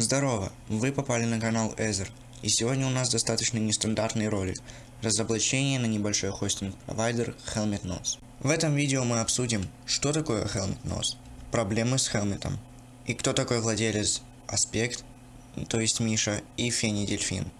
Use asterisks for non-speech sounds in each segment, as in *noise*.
Здорово, вы попали на канал Эзер, и сегодня у нас достаточно нестандартный ролик – разоблачение на небольшой хостинг-провайдер Helmet Nose. В этом видео мы обсудим, что такое Helmet Nose, проблемы с Helmet, и кто такой владелец Аспект, то есть Миша, и Фени Дельфин.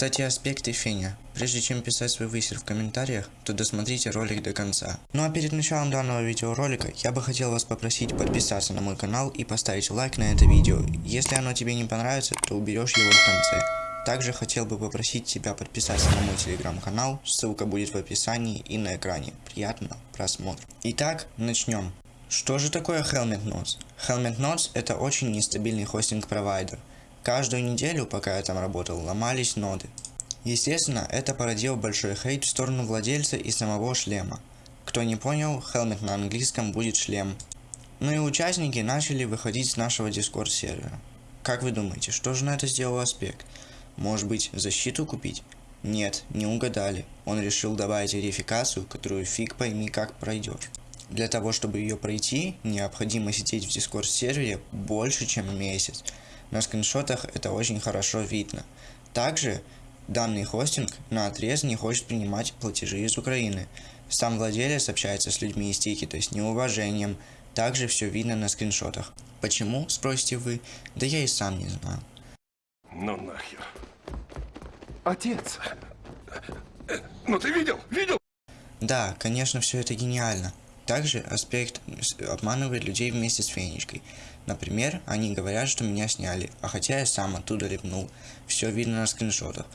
Кстати, Аспект и Феня, прежде чем писать свой высер в комментариях, то досмотрите ролик до конца. Ну а перед началом данного видеоролика, я бы хотел вас попросить подписаться на мой канал и поставить лайк на это видео. Если оно тебе не понравится, то уберешь его в конце. Также хотел бы попросить тебя подписаться на мой телеграм-канал, ссылка будет в описании и на экране. Приятного просмотра. Итак, начнем. Что же такое Helmet Nodes? Helmet Nodes это очень нестабильный хостинг-провайдер. Каждую неделю, пока я там работал, ломались ноды. Естественно, это породило большой хейт в сторону владельца и самого шлема. Кто не понял, Helmet на английском будет шлем. Ну и участники начали выходить с нашего Discord сервера. Как вы думаете, что же на это сделал Аспект? Может быть, защиту купить? Нет, не угадали. Он решил добавить верификацию, которую фиг пойми как пройдешь. Для того, чтобы ее пройти, необходимо сидеть в Discord сервере больше, чем месяц. На скриншотах это очень хорошо видно. Также данный хостинг на отрез не хочет принимать платежи из Украины. Сам владелец общается с людьми из Тики, то есть неуважением. Также все видно на скриншотах. Почему, спросите вы? Да я и сам не знаю. Ну нахер. Отец. Ну ты видел? Видел? Да, конечно, все это гениально. Также аспект обманывает людей вместе с Фенечкой. Например, они говорят, что меня сняли, а хотя я сам оттуда ливнул. Все видно на скриншотах.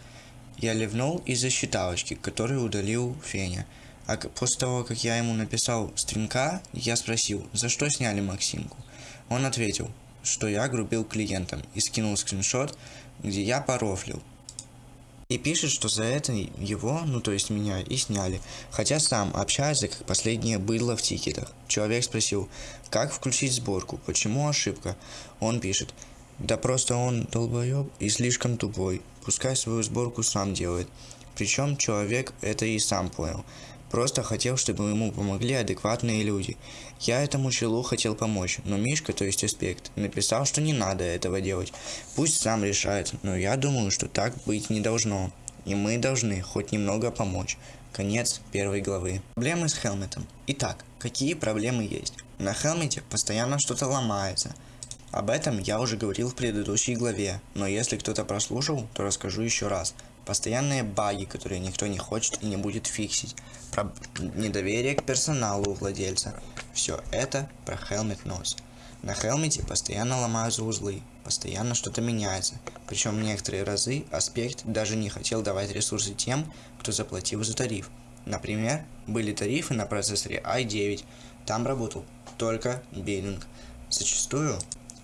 Я ливнул из-за считалочки, которую удалил Феня. А после того, как я ему написал стринка, я спросил, за что сняли Максимку. Он ответил, что я грубил клиентам и скинул скриншот, где я порофлил. И пишет, что за это его, ну то есть меня, и сняли. Хотя сам общается как последнее быдло в тикетах. Человек спросил, как включить сборку, почему ошибка? Он пишет, да просто он долбоеб и слишком тупой. Пускай свою сборку сам делает. Причем человек это и сам понял. Просто хотел, чтобы ему помогли адекватные люди. Я этому челу хотел помочь, но Мишка, то есть Аспект, написал, что не надо этого делать. Пусть сам решает, но я думаю, что так быть не должно. И мы должны хоть немного помочь. Конец первой главы. Проблемы с Хелметом. Итак, какие проблемы есть? На Хелмете постоянно что-то ломается. Об этом я уже говорил в предыдущей главе, но если кто-то прослушал, то расскажу еще раз. Постоянные баги, которые никто не хочет и не будет фиксить. Про недоверие к персоналу у владельца. Все это про Helmet Nose. На Хелмете постоянно ломаются узлы, постоянно что-то меняется. Причем некоторые разы Аспект даже не хотел давать ресурсы тем, кто заплатил за тариф. Например, были тарифы на процессоре i9, там работал только биллинг. Зачастую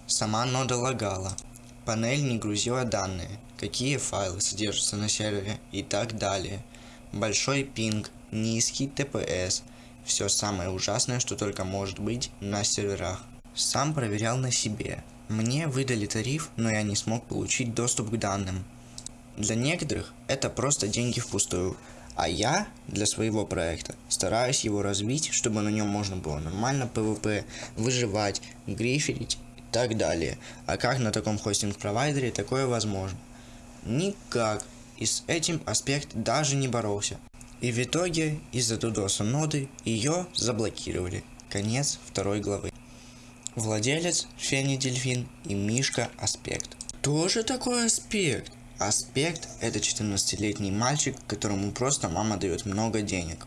сама нода лагала, панель не грузила данные, какие файлы содержатся на сервере и так далее. Большой пинг, низкий TPS, все самое ужасное, что только может быть на серверах. Сам проверял на себе. Мне выдали тариф, но я не смог получить доступ к данным. Для некоторых это просто деньги впустую, а я для своего проекта стараюсь его развить, чтобы на нем можно было нормально PvP, выживать, гриферить так далее. А как на таком хостинг-провайдере такое возможно? Никак. И с этим аспект даже не боролся. И в итоге из-за дудоса ноды ее заблокировали. Конец второй главы. Владелец Фени Дельфин и Мишка Аспект. Кто же такой Аспект? Аспект это 14-летний мальчик, которому просто мама дает много денег.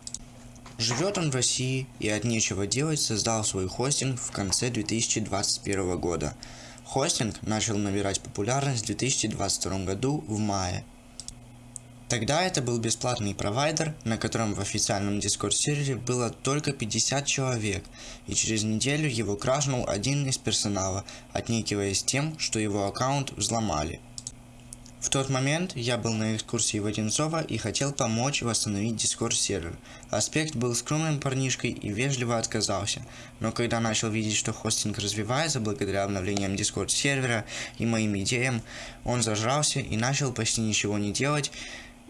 Живет он в России и от нечего делать создал свой хостинг в конце 2021 года. Хостинг начал набирать популярность в 2022 году в мае. Тогда это был бесплатный провайдер, на котором в официальном дискорд сервере было только 50 человек, и через неделю его крашнул один из персонала, отнекиваясь тем, что его аккаунт взломали. В тот момент я был на экскурсии в Одинцово и хотел помочь восстановить дискорд сервер. Аспект был скромным парнишкой и вежливо отказался, но когда начал видеть, что хостинг развивается благодаря обновлениям дискорд сервера и моим идеям, он зажрался и начал почти ничего не делать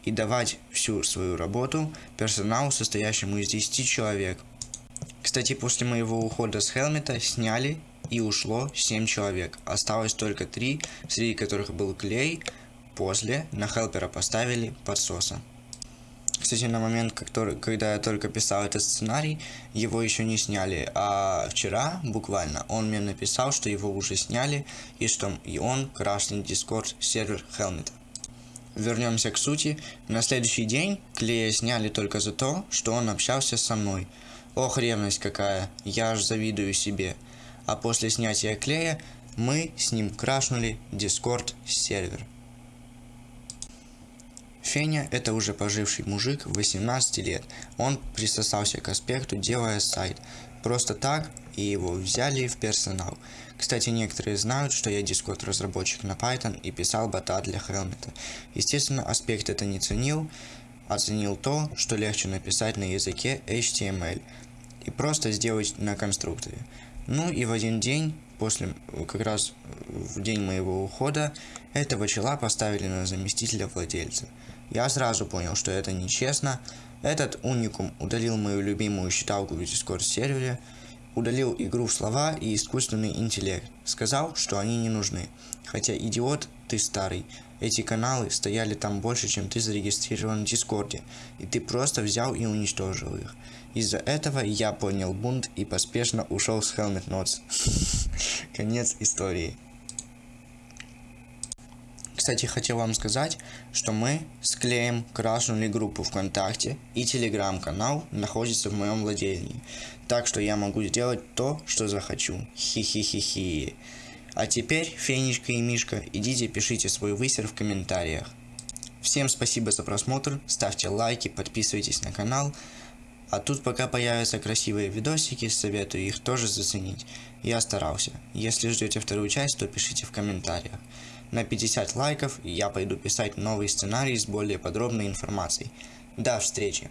и давать всю свою работу персоналу, состоящему из 10 человек. Кстати, после моего ухода с Хелмета сняли и ушло 7 человек. Осталось только 3, среди которых был Клей. После на Хелпера поставили подсоса. Кстати, на момент, когда я только писал этот сценарий, его еще не сняли. А вчера, буквально, он мне написал, что его уже сняли, и что и он крашнет Discord сервер Хелмета. Вернемся к сути. На следующий день Клея сняли только за то, что он общался со мной. Ох, ревность какая, я аж завидую себе. А после снятия Клея мы с ним крашнули Discord сервер. Феня – это уже поживший мужик 18 лет. Он присосался к аспекту, делая сайт. Просто так, и его взяли в персонал. Кстати, некоторые знают, что я дискорд разработчик на Python и писал бота для Helmet. Естественно, аспект это не ценил, оценил то, что легче написать на языке HTML и просто сделать на конструкторе. Ну и в один день, после, как раз в день моего ухода, этого чела поставили на заместителя владельца. Я сразу понял, что это нечестно. Этот уникум удалил мою любимую считалку в Discord сервере, удалил игру слова и искусственный интеллект. Сказал, что они не нужны. Хотя идиот ты старый. Эти каналы стояли там больше, чем ты зарегистрирован в Дискорде, и ты просто взял и уничтожил их. Из-за этого я понял бунт и поспешно ушел с Helmet Notes. *laughs* Конец истории. Кстати, хотел вам сказать, что мы с Клеем крашнули группу ВКонтакте и телеграм-канал находится в моем владении. Так что я могу сделать то, что захочу. Хи-хи-хи-хи. А теперь, Фенечка и Мишка, идите пишите свой высер в комментариях. Всем спасибо за просмотр, ставьте лайки, подписывайтесь на канал. А тут пока появятся красивые видосики, советую их тоже заценить. Я старался. Если ждете вторую часть, то пишите в комментариях. На 50 лайков я пойду писать новый сценарий с более подробной информацией. До встречи!